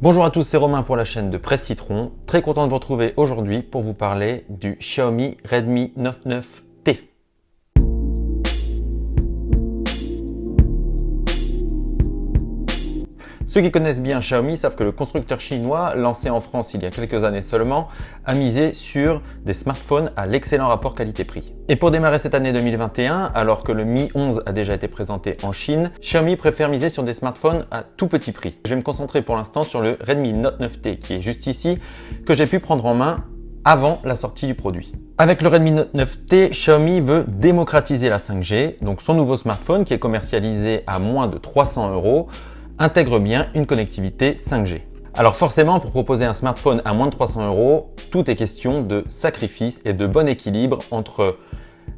Bonjour à tous, c'est Romain pour la chaîne de Presse Citron. Très content de vous retrouver aujourd'hui pour vous parler du Xiaomi Redmi Note 9T. Ceux qui connaissent bien Xiaomi savent que le constructeur chinois, lancé en France il y a quelques années seulement, a misé sur des smartphones à l'excellent rapport qualité-prix. Et pour démarrer cette année 2021, alors que le Mi 11 a déjà été présenté en Chine, Xiaomi préfère miser sur des smartphones à tout petit prix. Je vais me concentrer pour l'instant sur le Redmi Note 9T qui est juste ici, que j'ai pu prendre en main avant la sortie du produit. Avec le Redmi Note 9T, Xiaomi veut démocratiser la 5G, donc son nouveau smartphone qui est commercialisé à moins de 300 euros intègre bien une connectivité 5G. Alors forcément, pour proposer un smartphone à moins de 300 euros, tout est question de sacrifice et de bon équilibre entre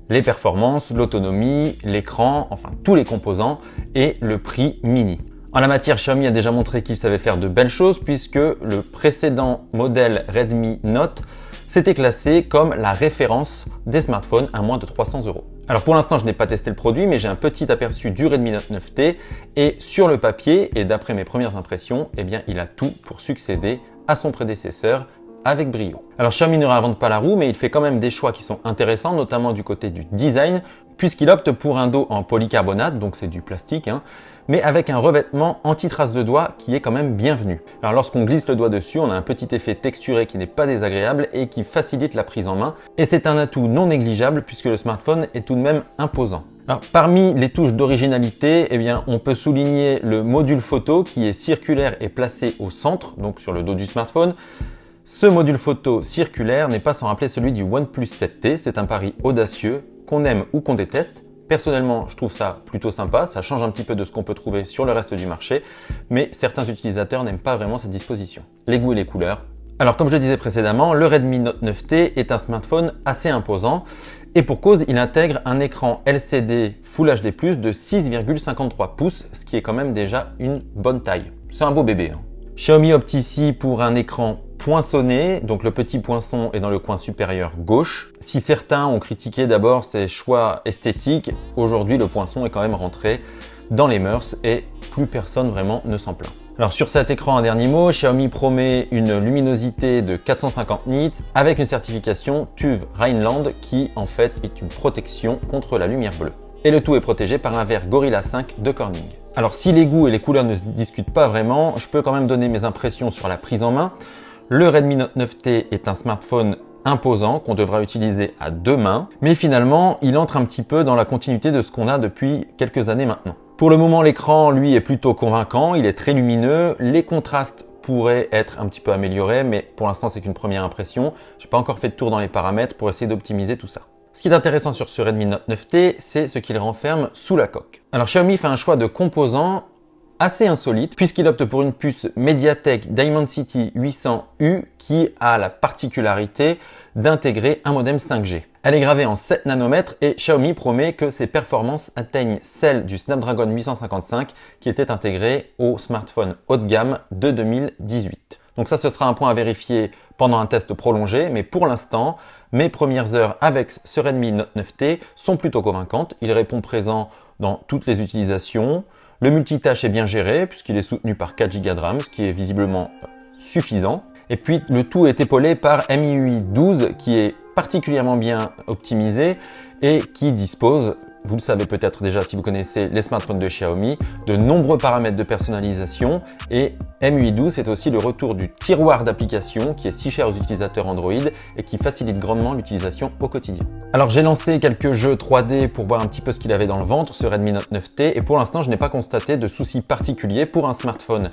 les performances, l'autonomie, l'écran, enfin tous les composants et le prix mini. En la matière, Xiaomi a déjà montré qu'il savait faire de belles choses puisque le précédent modèle Redmi Note s'était classé comme la référence des smartphones à moins de 300 euros. Alors pour l'instant, je n'ai pas testé le produit, mais j'ai un petit aperçu du Redmi Note 9T et sur le papier et d'après mes premières impressions, eh bien, il a tout pour succéder à son prédécesseur avec brio. Alors Xiaomi ne réinvente pas la roue, mais il fait quand même des choix qui sont intéressants, notamment du côté du design, puisqu'il opte pour un dos en polycarbonate, donc c'est du plastique, hein, mais avec un revêtement anti-trace de doigt qui est quand même bienvenu. Alors lorsqu'on glisse le doigt dessus, on a un petit effet texturé qui n'est pas désagréable et qui facilite la prise en main. Et c'est un atout non négligeable puisque le smartphone est tout de même imposant. Alors, parmi les touches d'originalité, eh bien, on peut souligner le module photo qui est circulaire et placé au centre, donc sur le dos du smartphone. Ce module photo circulaire n'est pas sans rappeler celui du OnePlus 7T. C'est un pari audacieux, qu'on aime ou qu'on déteste. Personnellement, je trouve ça plutôt sympa, ça change un petit peu de ce qu'on peut trouver sur le reste du marché, mais certains utilisateurs n'aiment pas vraiment cette disposition. Les goûts et les couleurs. Alors comme je le disais précédemment, le Redmi Note 9T est un smartphone assez imposant et pour cause, il intègre un écran LCD Full HD+, de 6,53 pouces, ce qui est quand même déjà une bonne taille. C'est un beau bébé. Hein. Xiaomi opte ici pour un écran poinçonné, donc le petit poinçon est dans le coin supérieur gauche. Si certains ont critiqué d'abord ces choix esthétiques, aujourd'hui le poinçon est quand même rentré dans les mœurs et plus personne vraiment ne s'en plaint. Alors sur cet écran, un dernier mot, Xiaomi promet une luminosité de 450 nits avec une certification TÜV Rheinland qui en fait est une protection contre la lumière bleue. Et le tout est protégé par un verre Gorilla 5 de Corning. Alors si les goûts et les couleurs ne se discutent pas vraiment, je peux quand même donner mes impressions sur la prise en main. Le Redmi Note 9T est un smartphone imposant qu'on devra utiliser à deux mains, mais finalement, il entre un petit peu dans la continuité de ce qu'on a depuis quelques années maintenant. Pour le moment, l'écran, lui, est plutôt convaincant, il est très lumineux, les contrastes pourraient être un petit peu améliorés, mais pour l'instant, c'est qu'une première impression. Je n'ai pas encore fait de tour dans les paramètres pour essayer d'optimiser tout ça. Ce qui est intéressant sur ce Redmi Note 9T, c'est ce qu'il renferme sous la coque. Alors Xiaomi fait un choix de composants assez insolite puisqu'il opte pour une puce Mediatek Dimensity 800U qui a la particularité d'intégrer un modem 5G. Elle est gravée en 7 nanomètres et Xiaomi promet que ses performances atteignent celles du Snapdragon 855 qui était intégré au smartphone haut de gamme de 2018. Donc ça, ce sera un point à vérifier pendant un test prolongé, mais pour l'instant, mes premières heures avec ce Redmi Note 9T sont plutôt convaincantes. Il répond présent dans toutes les utilisations, le multitâche est bien géré puisqu'il est soutenu par 4 Go de RAM, ce qui est visiblement suffisant. Et puis le tout est épaulé par MIUI 12 qui est particulièrement bien optimisé et qui dispose vous le savez peut-être déjà si vous connaissez les smartphones de Xiaomi, de nombreux paramètres de personnalisation et MUI 12 c'est aussi le retour du tiroir d'applications qui est si cher aux utilisateurs Android et qui facilite grandement l'utilisation au quotidien. Alors j'ai lancé quelques jeux 3D pour voir un petit peu ce qu'il avait dans le ventre, ce Redmi Note 9T et pour l'instant je n'ai pas constaté de soucis particuliers pour un smartphone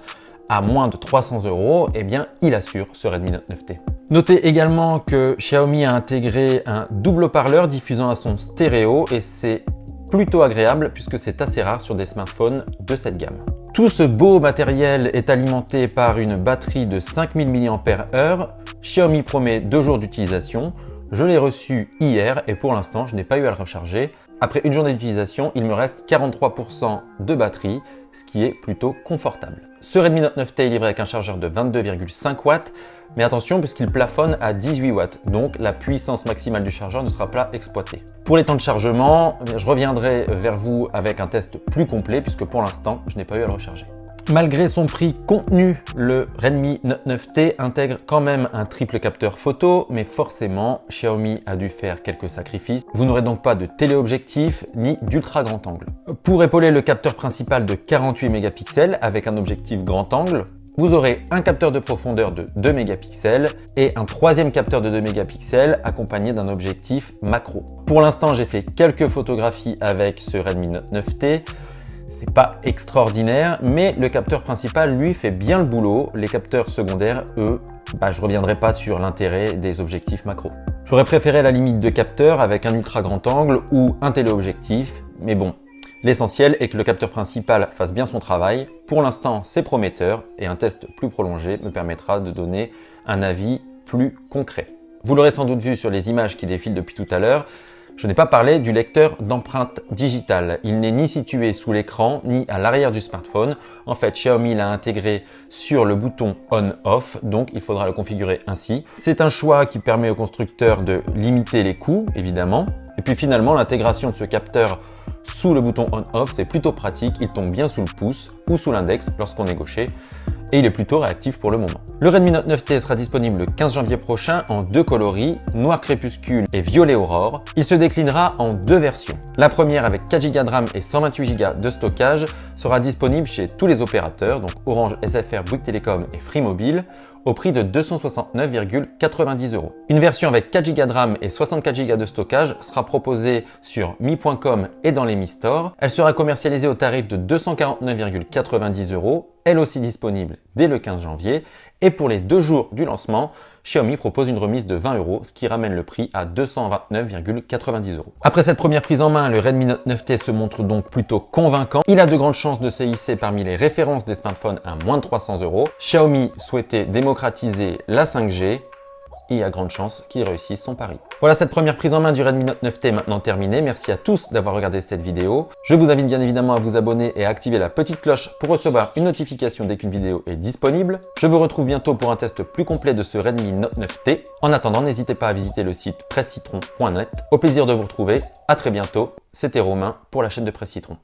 à moins de 300 euros, eh bien, il assure ce Redmi Note 9T. Notez également que Xiaomi a intégré un double haut-parleur diffusant à son stéréo et c'est plutôt agréable puisque c'est assez rare sur des smartphones de cette gamme. Tout ce beau matériel est alimenté par une batterie de 5000 mAh. Xiaomi promet deux jours d'utilisation. Je l'ai reçu hier et pour l'instant, je n'ai pas eu à le recharger. Après une journée d'utilisation, il me reste 43% de batterie, ce qui est plutôt confortable. Ce Redmi Note 9T est livré avec un chargeur de 22,5 watts, mais attention puisqu'il plafonne à 18 watts, donc la puissance maximale du chargeur ne sera pas exploitée. Pour les temps de chargement, je reviendrai vers vous avec un test plus complet puisque pour l'instant, je n'ai pas eu à le recharger. Malgré son prix contenu, le Redmi Note 9T intègre quand même un triple capteur photo, mais forcément, Xiaomi a dû faire quelques sacrifices. Vous n'aurez donc pas de téléobjectif ni d'ultra grand angle. Pour épauler le capteur principal de 48 mégapixels avec un objectif grand angle, vous aurez un capteur de profondeur de 2 mégapixels et un troisième capteur de 2 mégapixels accompagné d'un objectif macro. Pour l'instant, j'ai fait quelques photographies avec ce Redmi Note 9T. C'est pas extraordinaire, mais le capteur principal, lui, fait bien le boulot. Les capteurs secondaires, eux, bah, je reviendrai pas sur l'intérêt des objectifs macro. J'aurais préféré la limite de capteur avec un ultra grand angle ou un téléobjectif, mais bon, l'essentiel est que le capteur principal fasse bien son travail. Pour l'instant, c'est prometteur et un test plus prolongé me permettra de donner un avis plus concret. Vous l'aurez sans doute vu sur les images qui défilent depuis tout à l'heure, je n'ai pas parlé du lecteur d'empreinte digitale. Il n'est ni situé sous l'écran ni à l'arrière du smartphone. En fait, Xiaomi l'a intégré sur le bouton On-Off, donc il faudra le configurer ainsi. C'est un choix qui permet au constructeur de limiter les coûts, évidemment. Et puis finalement, l'intégration de ce capteur sous le bouton On-Off, c'est plutôt pratique. Il tombe bien sous le pouce ou sous l'index lorsqu'on est gaucher et il est plutôt réactif pour le moment. Le Redmi Note 9T sera disponible le 15 janvier prochain en deux coloris, noir crépuscule et violet aurore. Il se déclinera en deux versions. La première avec 4 Go de RAM et 128 Go de stockage sera disponible chez tous les opérateurs, donc Orange, SFR, Bouygues Telecom et Free Mobile, au prix de 269,90 euros. Une version avec 4 Go de RAM et 64 Go de stockage sera proposée sur mi.com et dans les Mi Store. Elle sera commercialisée au tarif de 249,90 euros, elle aussi disponible dès le 15 janvier. Et pour les deux jours du lancement, Xiaomi propose une remise de 20 euros, ce qui ramène le prix à 229,90 euros. Après cette première prise en main, le Redmi Note 9T se montre donc plutôt convaincant. Il a de grandes chances de se hisser parmi les références des smartphones à moins de 300 euros. Xiaomi souhaitait démocratiser la 5G il y a grande chance qu'il réussisse son pari. Voilà cette première prise en main du Redmi Note 9T maintenant terminée. Merci à tous d'avoir regardé cette vidéo. Je vous invite bien évidemment à vous abonner et à activer la petite cloche pour recevoir une notification dès qu'une vidéo est disponible. Je vous retrouve bientôt pour un test plus complet de ce Redmi Note 9T. En attendant, n'hésitez pas à visiter le site pressecitron.net. Au plaisir de vous retrouver. À très bientôt. C'était Romain pour la chaîne de Presse Citron.